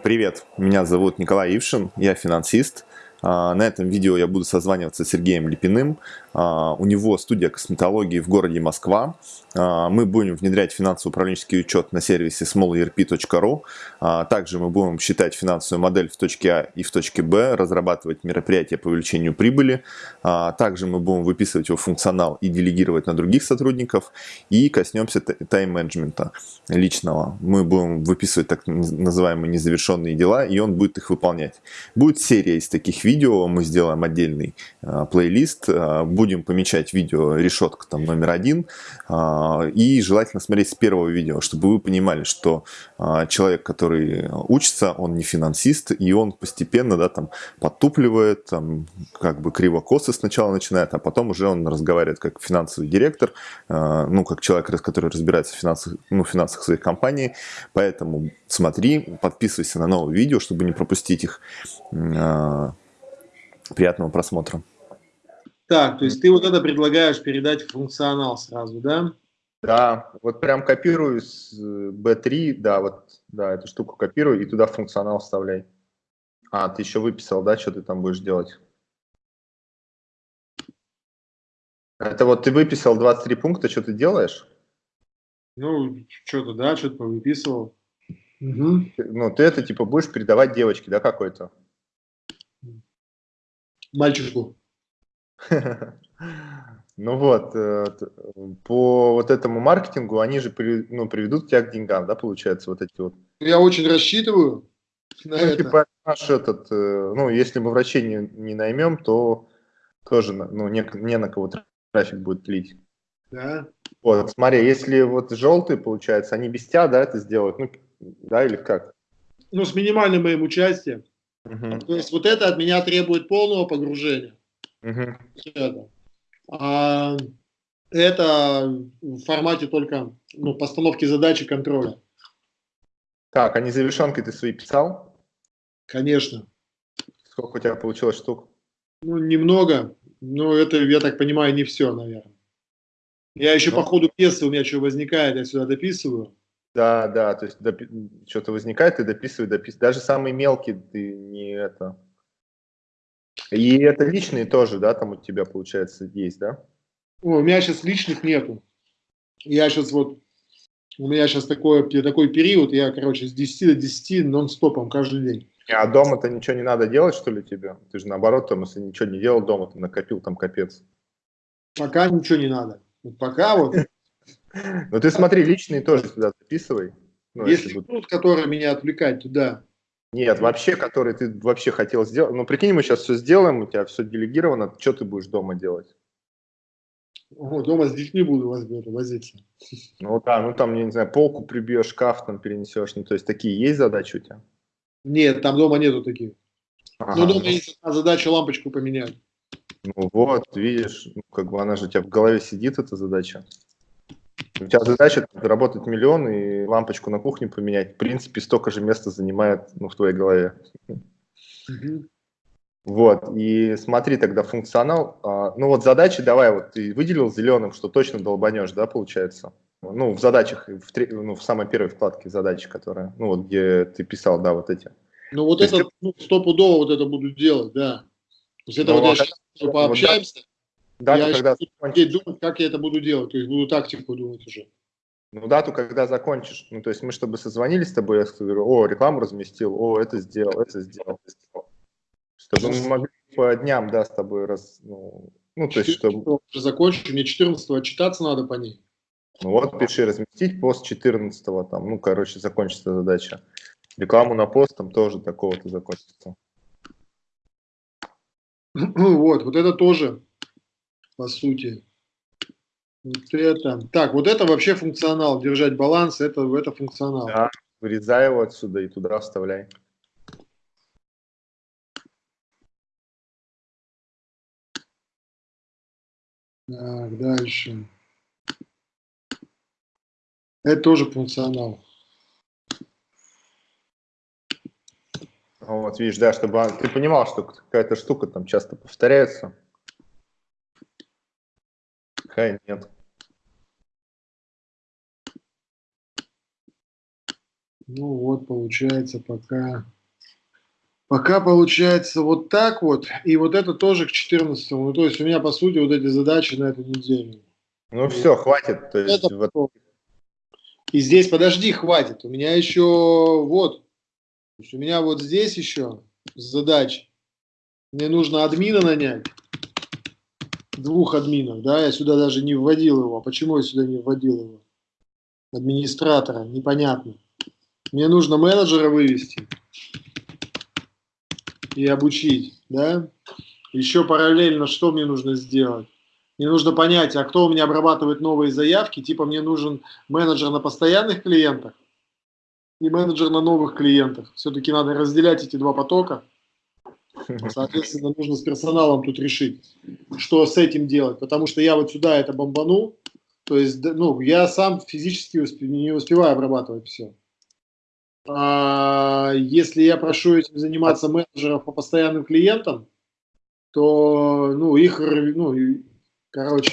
Привет, меня зовут Николай Ившин, я финансист. А, на этом видео я буду созваниваться с Сергеем Липиным. А, у него студия косметологии в городе Москва. А, мы будем внедрять финансово-управленческий учет на сервисе smallerp.ru. Также мы будем считать финансовую модель в точке А и в точке Б, разрабатывать мероприятия по увеличению прибыли. Также мы будем выписывать его функционал и делегировать на других сотрудников. И коснемся тайм-менеджмента личного. Мы будем выписывать так называемые незавершенные дела, и он будет их выполнять. Будет серия из таких видео видео, мы сделаем отдельный э, плейлист, э, будем помечать видео решетка там номер один, э, и желательно смотреть с первого видео, чтобы вы понимали, что человек, который учится, он не финансист, и он постепенно, да, там, подтупливает, там, как бы криво-косо сначала начинает, а потом уже он разговаривает как финансовый директор, ну, как человек, который разбирается в финансах, ну, финансах своих компаний, поэтому смотри, подписывайся на новые видео, чтобы не пропустить их. Приятного просмотра. Так, то есть ты вот это предлагаешь передать функционал сразу, да? Да, вот прям копирую с B3, э, да, вот, да, эту штуку копирую и туда функционал вставляй. А, ты еще выписал, да, что ты там будешь делать? Это вот ты выписал 23 пункта, что ты делаешь? Ну, что-то, да, что-то выписывал. Угу. Ну, ты это, типа, будешь передавать девочке, да, какой-то? Мальчику. Ну вот, э, по вот этому маркетингу они же ну, приведут тебя к деньгам, да, получается, вот эти вот. Я очень рассчитываю на ну, это. Типа наш этот, э, ну, если мы врачей не, не наймем, то тоже, ну, не, не на кого трафик будет лить. Да. Вот, смотри, если вот желтые, получается, они без тебя, да, это сделают, ну, да, или как? Ну, с минимальным моим участием. Угу. То есть вот это от меня требует полного погружения. Угу. Это. А это в формате только ну, постановки задачи контроля. Так, а незавершенки ты свои писал? Конечно. Сколько у тебя получилось штук? Ну, немного. Но это, я так понимаю, не все, наверное. Я еще ну. по ходу пьесы, у меня что возникает, я сюда дописываю. Да, да, то есть допи... что-то возникает, ты дописывай, дописывай. Даже самые мелкие ты не это. И это личные тоже, да, там у тебя, получается, есть, да? О, у меня сейчас личных нету. Я сейчас вот, у меня сейчас такой, такой период, я, короче, с 10 до 10 нон-стопом каждый день. А дома-то ничего не надо делать, что ли, тебе? Ты же наоборот, там, если ничего не делал дома, ты накопил там капец. Пока ничего не надо. пока вот ну ты смотри, личные тоже сюда записывай. Ну, если если будут, которые меня отвлекать туда. Нет, вообще, который ты вообще хотел сделать. Ну, прикинь, мы сейчас все сделаем, у тебя все делегировано, что ты будешь дома делать? О, дома с детьми буду возиться. Ну да, ну там, я не знаю, полку прибьешь, шкаф там перенесешь. Ну, то есть такие есть задачи у тебя? Нет, там дома нету таких. Ага. Но дома есть одна задача лампочку поменять. Ну вот, видишь, ну, как бы она же у тебя в голове сидит, эта задача. У тебя задача заработать миллион и лампочку на кухне поменять. В принципе, столько же места занимает ну, в твоей голове. Угу. Вот, и смотри тогда функционал. А, ну вот задачи давай, вот ты выделил зеленым, что точно долбанешь, да, получается? Ну, в задачах, в, три, ну, в самой первой вкладке задачи, которая, ну вот где ты писал, да, вот эти. Ну вот То это, есть... ну, стопудово вот это буду делать, да. То есть это ну, вот а я сейчас пообщаемся, вот, Дату, я когда думать, как я это буду делать, то есть буду тактику думать уже. Ну, дату, когда закончишь. Ну, то есть мы, чтобы созвонились с тобой, я говорю, о, рекламу разместил, о, это сделал, это сделал, это сделал. Чтобы мы могли по дням, да, с тобой раз, ну, ну то есть, чтобы... Закончу, мне 14 отчитаться надо по ней. Ну вот, пиши, разместить пост 14 там, ну, короче, закончится задача. Рекламу на пост там тоже такого-то закончится. Вот, вот это тоже по сути. Вот это. Так, вот это вообще функционал. Держать баланс, это, это функционал. Да, вырезай его отсюда и туда вставляй. Так, дальше. Это тоже функционал. Вот, видишь, да, чтобы ты понимал, что какая-то штука там часто повторяется. Хай нет. Ну вот, получается, пока... Пока получается вот так вот, и вот это тоже к 14 Ну, то есть у меня, по сути, вот эти задачи на эту неделю. Ну вот. все, хватит. То есть, это... вот... И здесь, подожди, хватит. У меня еще вот, у меня вот здесь еще задача. Мне нужно админа нанять, двух админов, да, я сюда даже не вводил его. А почему я сюда не вводил его? Администратора, непонятно. Мне нужно менеджера вывести и обучить, да. Еще параллельно что мне нужно сделать? Мне нужно понять, а кто у меня обрабатывает новые заявки, типа мне нужен менеджер на постоянных клиентах и менеджер на новых клиентах. Все-таки надо разделять эти два потока. Соответственно, нужно с персоналом тут решить, что с этим делать, потому что я вот сюда это бомбану, то есть, ну, я сам физически не успеваю обрабатывать все. А если я прошу этим заниматься менеджеров по постоянным клиентам, то, ну, их, ну, короче,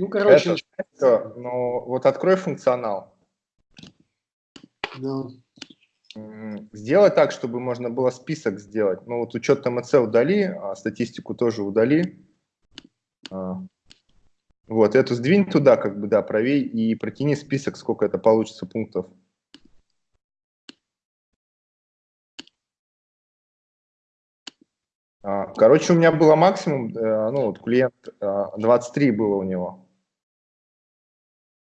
ну, короче. Это, ну, вот открой функционал. Да. Сделай так, чтобы можно было список сделать. Ну вот учет ТМЦ удали, а статистику тоже удали. А. Вот, эту сдвинь туда, как бы, да, правей и протяни список, сколько это получится пунктов. А, короче, у меня было максимум, э, ну, вот клиент 23 э, было у него.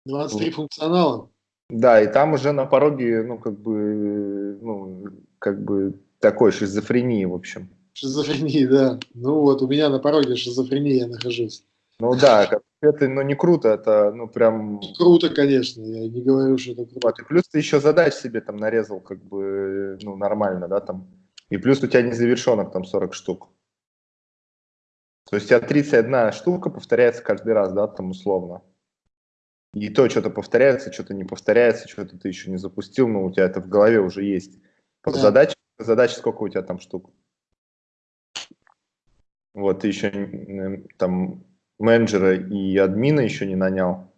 23 функционала? Да, и там уже на пороге, ну, как бы, ну, как бы такой шизофрении, в общем. Шизофрении, да. Ну вот, у меня на пороге шизофрении я нахожусь. Ну да, это, ну, не круто, это, ну, прям... Круто, конечно, я не говорю, что это круто. Вот, и плюс ты еще задач себе там нарезал, как бы, ну, нормально, да, там. И плюс у тебя незавершенных там 40 штук. То есть у тебя 31 штука повторяется каждый раз, да, там условно. И то что-то повторяется, что-то не повторяется, что-то ты еще не запустил, но у тебя это в голове уже есть. Да. задаче, задача сколько у тебя там штук? Вот, ты еще там менеджера и админа еще не нанял.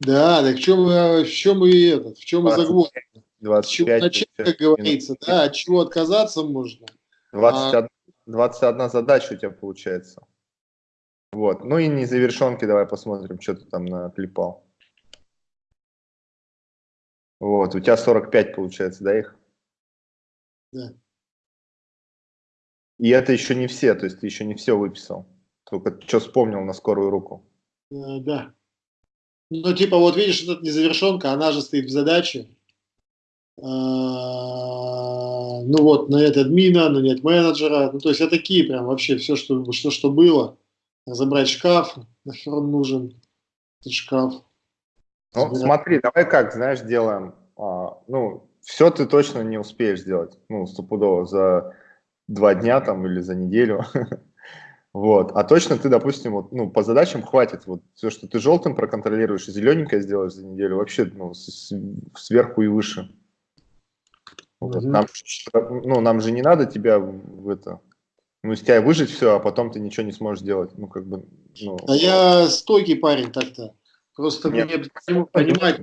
Да, так в чем, в чем и этот, в чем и загвоздка? 25. Начать, как говорится, да, от чего отказаться можно. 21, а... 21 задача у тебя получается. Вот. Ну и незавершенки давай посмотрим, что ты там наклепал. Вот, у тебя 45 получается, да, их? Да. И это еще не все, то есть ты еще не все выписал. Только что вспомнил на скорую руку. Э, да. Ну, типа, вот видишь, эта незавершенка, она же стоит в задаче. А, ну вот, нанять админа, нанять менеджера. Ну, то есть, это такие прям вообще все, что, что, что было забрать шкаф, нахер он нужен, этот шкаф. Ну, Забирать. смотри, давай как, знаешь, делаем, а, ну, все ты точно не успеешь сделать, ну, стопудово, за два дня там или за неделю, вот, а точно ты, допустим, вот, ну, по задачам хватит, вот, все, что ты желтым проконтролируешь и зелененькое сделаешь за неделю, вообще, ну, с, сверху и выше. Вот, mm -hmm. нам, ну, нам же не надо тебя в это ну, из тебя выжить все, а потом ты ничего не сможешь сделать. Ну, как бы, ну... А я стойкий парень так-то. Просто Нет. мне понимать,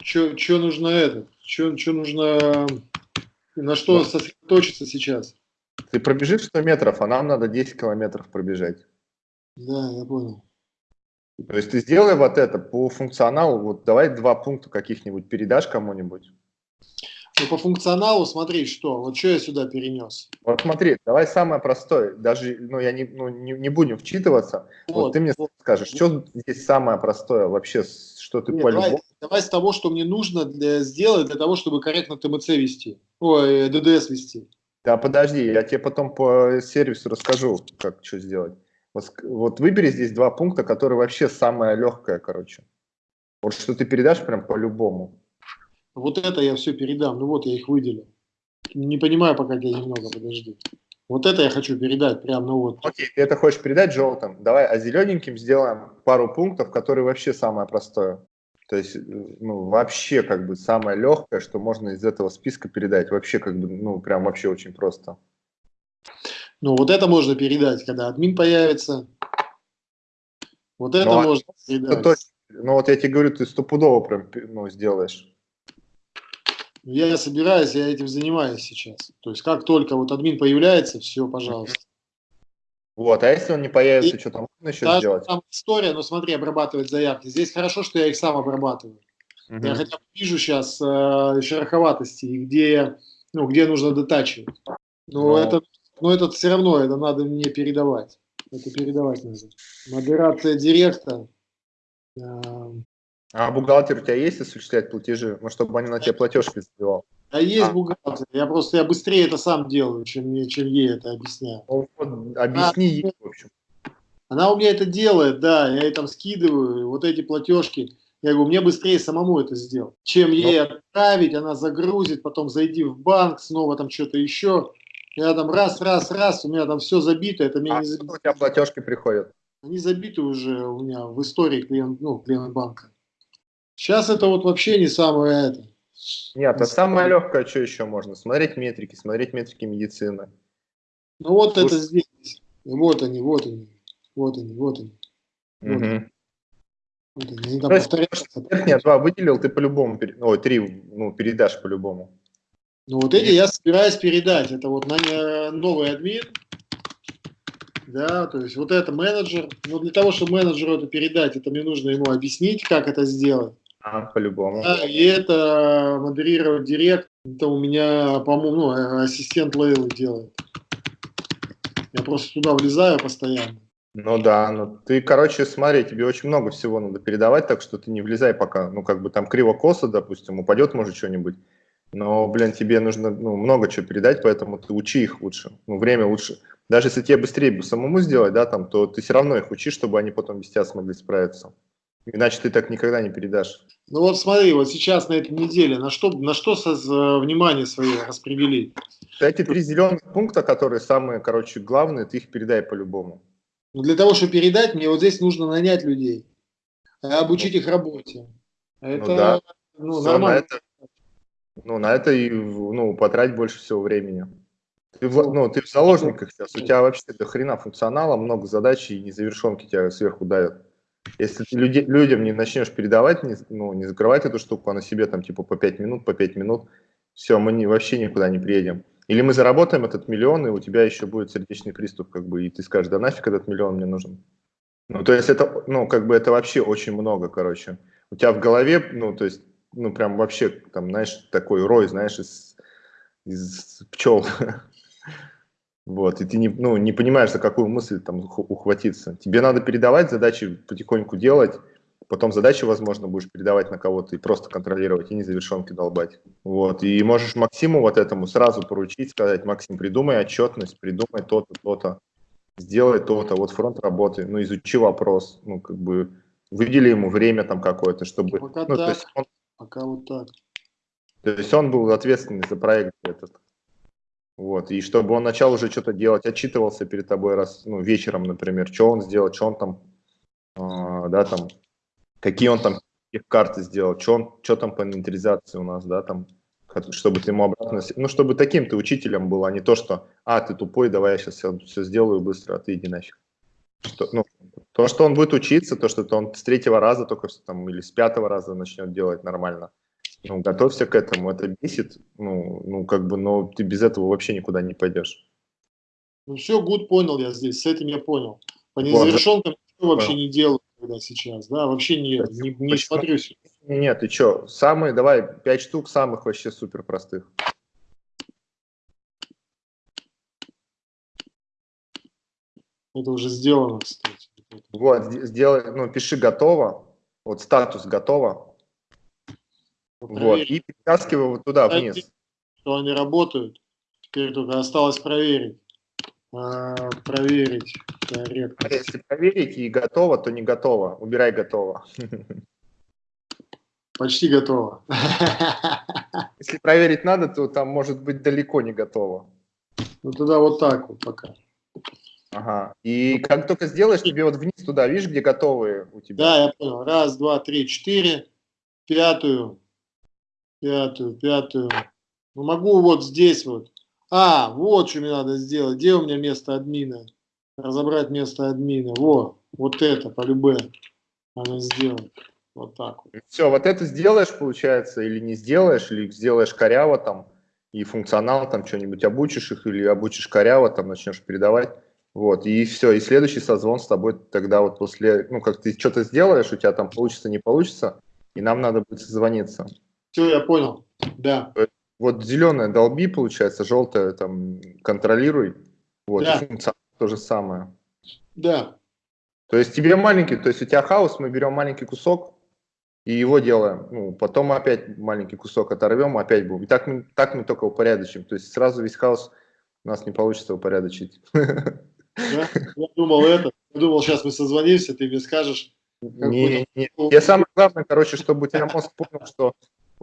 что нужно это, что нужно, на что ну. сосредоточиться сейчас. Ты пробежишь 100 метров, а нам надо 10 километров пробежать. Да, я понял. То есть ты сделай вот это по функционалу, вот давай два пункта каких-нибудь передашь кому-нибудь. Ну, по функционалу смотри, что, вот что я сюда перенес. Вот смотри, давай самое простое, даже, ну, я не, ну, не, не будем вчитываться, вот, вот ты мне вот. скажешь, что здесь самое простое вообще, что ты по давай, давай с того, что мне нужно для, сделать для того, чтобы корректно ТМЦ вести, ой, ДДС вести. Да, подожди, я тебе потом по сервису расскажу, как что сделать. Вот, вот выбери здесь два пункта, которые вообще самое легкое, короче. Вот что ты передашь прям по-любому. Вот это я все передам. Ну вот я их выделил. Не понимаю пока тебя немного, подожди. Вот это я хочу передать, прям, ну вот. Окей, ты это хочешь передать желтым. Давай, а зелененьким сделаем пару пунктов, которые вообще самое простое. То есть, ну, вообще, как бы, самое легкое, что можно из этого списка передать. Вообще, как бы, ну, прям вообще очень просто. Ну, вот это можно передать, когда админ появится. Вот это ну, а можно передать. Точно Ну вот я тебе говорю, ты стопудово прям ну, сделаешь. Я собираюсь, я этим занимаюсь сейчас. То есть как только вот админ появляется, все, пожалуйста. Вот, а если он не появится, и что там можно еще сделать? Там история, но смотри, обрабатывать заявки. Здесь хорошо, что я их сам обрабатываю. Угу. Я хотя бы вижу сейчас э, шероховатости, где, ну, где нужно дотачивать. Но, но... Это, но это все равно, это надо мне передавать. Это передавать надо. Модерация директа. Э, а бухгалтер у тебя есть осуществлять платежи? Ну, чтобы они на тебе платежки сделал? А есть а. бухгалтер. Я просто я быстрее это сам делаю, чем, чем ей это объясняю. Ну, вот, объясни ей, в общем. Она у меня это делает, да, я ей там скидываю, вот эти платежки. Я говорю, мне быстрее самому это сделать, чем ну. ей отправить, она загрузит, потом зайди в банк, снова там что-то еще. Я там раз, раз, раз, у меня там все забито, это мне а не забито. у тебя платежки приходят? Они забиты уже у меня в истории клиент, ну, клиент банка. Сейчас это вот вообще не самое это. Нет, это самое легкое, что еще можно? Смотреть метрики, смотреть метрики медицины. Ну вот Слушай. это здесь. Вот они, вот они. Вот они, вот они. Вот угу. они. Вот они. они там два выделил, ты по-любому, ой, три ну, передашь по-любому. Ну вот эти я собираюсь передать. Это вот на новый админ. Да, то есть вот это менеджер. Но для того, чтобы менеджеру это передать, это мне нужно ему объяснить, как это сделать. А, по-любому. Да, и это модерировать директ, это у меня, по-моему, ну, ассистент Лейлы делает. Я просто туда влезаю постоянно. Ну да, ну ты, короче, смотри, тебе очень много всего надо передавать, так что ты не влезай пока, ну как бы там криво-косо, допустим, упадет может что-нибудь, но, блин, тебе нужно ну, много чего передать, поэтому ты учи их лучше, ну время лучше. Даже если тебе быстрее бы самому сделать, да, там, то ты все равно их учи, чтобы они потом без тебя смогли справиться. Иначе ты так никогда не передашь. Ну вот смотри, вот сейчас на этой неделе, на что, на что со, внимание свое распределить? Эти три зеленых пункта, которые самые, короче, главные, ты их передай по-любому. Ну, для того, чтобы передать, мне вот здесь нужно нанять людей, обучить их работе. Это ну, да. ну, нормально. На это, ну, на это и ну, потратить больше всего времени. Ты в, ну, ты в заложниках сейчас, у тебя вообще до хрена функционала, много задач и незавершенки тебя сверху давят. Если ты люди, людям не начнешь передавать, не, ну, не закрывать эту штуку, а на себе там типа по 5 минут, по 5 минут, все, мы не, вообще никуда не приедем. Или мы заработаем этот миллион, и у тебя еще будет сердечный приступ, как бы, и ты скажешь, да нафиг этот миллион мне нужен. Ну, то есть это, ну, как бы это вообще очень много, короче. У тебя в голове, ну, то есть, ну, прям вообще, там, знаешь, такой рой, знаешь, из, из пчел. Вот, и ты не, ну, не понимаешь, за какую мысль там ухватиться. Тебе надо передавать задачи, потихоньку делать, потом задачи, возможно, будешь передавать на кого-то и просто контролировать, и незавершенки долбать. Вот, и можешь Максиму вот этому сразу поручить, сказать, Максим, придумай отчетность, придумай то-то, то-то, сделай то-то, вот фронт работы, ну, изучи вопрос, ну, как бы, выдели ему время там какое-то, чтобы... Пока ну, так, то есть он, пока вот так. То есть он был ответственный за проект этот. Вот, и чтобы он начал уже что-то делать, отчитывался перед тобой раз, ну, вечером, например, что он сделал, что он там, э, да, там, какие он там их карты сделал, что он, что там по инвентаризации у нас, да, там, чтобы ты ему обратно, ну, чтобы таким ты учителем был, а не то, что, а, ты тупой, давай я сейчас все, все сделаю быстро, а ты иди нафиг. Что, ну, то, что он будет учиться, то, что он с третьего раза только там или с пятого раза начнет делать нормально – ну, готовься к этому, это бесит, ну, ну, как бы, но ты без этого вообще никуда не пойдешь. Ну, все, гуд понял я здесь, с этим я понял. По незавершенкам вот, вообще да. не делаю когда сейчас, да, вообще не, не, не смотрю. Нет, ты что, самые, давай, пять штук самых вообще супер простых. Это уже сделано, кстати. Вот, сделай, ну, пиши готово, вот статус готово, вот, и перетаскиваю вот туда, вниз. Что они работают. Теперь только осталось проверить. А, проверить корректно. А если проверить и готово, то не готово. Убирай готово. Почти готово. Если проверить надо, то там может быть далеко не готово. Ну тогда вот так вот пока. Ага. И как только сделаешь, тебе вот вниз туда, видишь, где готовые у тебя? Да, я понял. Раз, два, три, четыре. Пятую пятую, пятую. Ну, могу вот здесь вот. А, вот что мне надо сделать. Где у меня место админа? Разобрать место админа. Во, вот это, по любе. Она сделает. Вот так вот. Все, вот это сделаешь, получается, или не сделаешь, или сделаешь коряво там, и функционал там что-нибудь обучишь их, или обучишь коряво, там начнешь передавать. Вот, и все, и следующий созвон с тобой тогда вот после, ну, как ты что-то сделаешь, у тебя там получится, не получится, и нам надо будет созвониться. Все, я понял, да. Вот зеленое долби, получается, желтое там контролируй, вот, да. то же самое. Да. То есть тебе маленький, то есть у тебя хаос, мы берем маленький кусок и его делаем. Ну, потом опять маленький кусок оторвем, опять будем. И так мы, так мы только упорядочим. То есть сразу весь хаос у нас не получится упорядочить. Да? Я думал это, я думал, сейчас мы созвонимся, ты мне скажешь. Не, не, не. Я самое главное, короче, чтобы у тебя мозг понял, что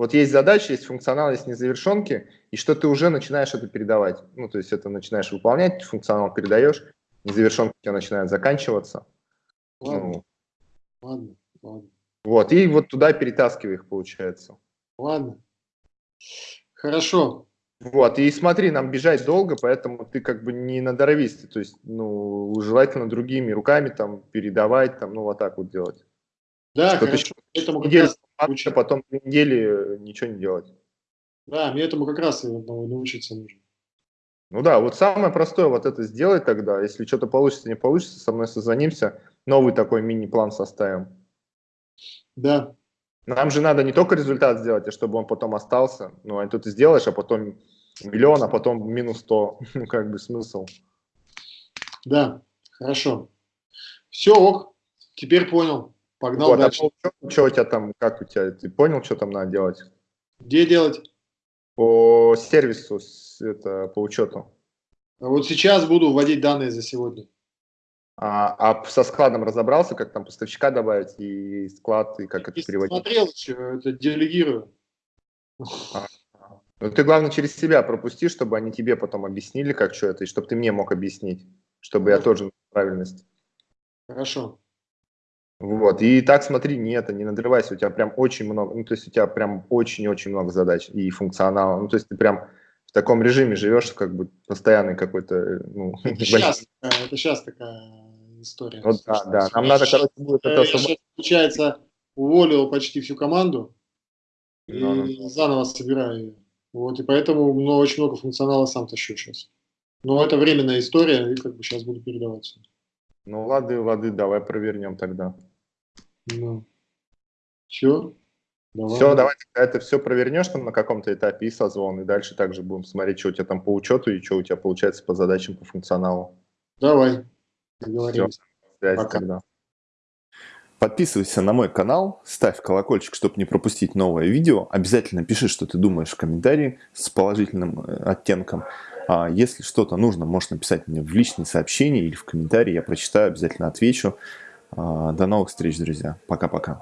вот есть задача, есть функционал, есть незавершенки, и что ты уже начинаешь это передавать. Ну, то есть это начинаешь выполнять, функционал передаешь, незавершенки у тебя начинают заканчиваться. Ладно, ну, ладно, ладно. Вот, и вот туда перетаскивай их, получается. Ладно. Хорошо. Вот, и смотри, нам бежать долго, поэтому ты как бы не на норовись, то есть, ну, желательно другими руками там передавать, там, ну, вот так вот делать. Да, Что хорошо. Этому неделю, раз... потом две недели ничего не делать. Да, мне этому как раз научиться нужно. Ну да, вот самое простое вот это сделать тогда, если что-то получится, не получится, со мной созвонимся, новый такой мини-план составим. Да. Нам же надо не только результат сделать, а чтобы он потом остался. Ну, а тут ты сделаешь, а потом миллион, а потом минус сто. Ну, как бы смысл. Да, хорошо. Все, ок, теперь понял. Погнал вот, а дальше. А что у тебя там, как у тебя, ты понял, что там надо делать? Где делать? По сервису, это, по учету. А вот сейчас буду вводить данные за сегодня. А, а со складом разобрался, как там поставщика добавить и склад, и как Я это переводить? смотрел еще, это делегирую. А, ну ты, главное, через себя пропусти, чтобы они тебе потом объяснили, как что это, и чтобы ты мне мог объяснить, чтобы Хорошо. я тоже правильность. Хорошо. Вот, и так смотри, не это, не надрывайся, у тебя прям очень много, ну, то есть у тебя прям очень-очень много задач и функционала, ну, то есть ты прям в таком режиме живешь, как бы постоянный какой-то, ну... Это сейчас, это сейчас такая история. Вот, да, да. Нам надо, короче, будет это... Я сейчас, получается, уволил почти всю команду и no, no. заново собираю ее. Вот, и поэтому ну, очень много функционала сам тащу сейчас. Но это временная история, и как бы сейчас буду передавать. Ну, лады, лады, давай провернем тогда. Ну. Все? Давай. Все, давай это все провернешь там на каком-то этапе и созвон, и дальше также будем смотреть, что у тебя там по учету и что у тебя получается по задачам, по функционалу. Давай. Договорились. Все, Пока. тогда. Подписывайся на мой канал, ставь колокольчик, чтобы не пропустить новое видео. Обязательно пиши, что ты думаешь в комментарии с положительным э, оттенком. А если что-то нужно, можешь написать мне в личные сообщения или в комментарии. Я прочитаю, обязательно отвечу. А, до новых встреч, друзья. Пока-пока.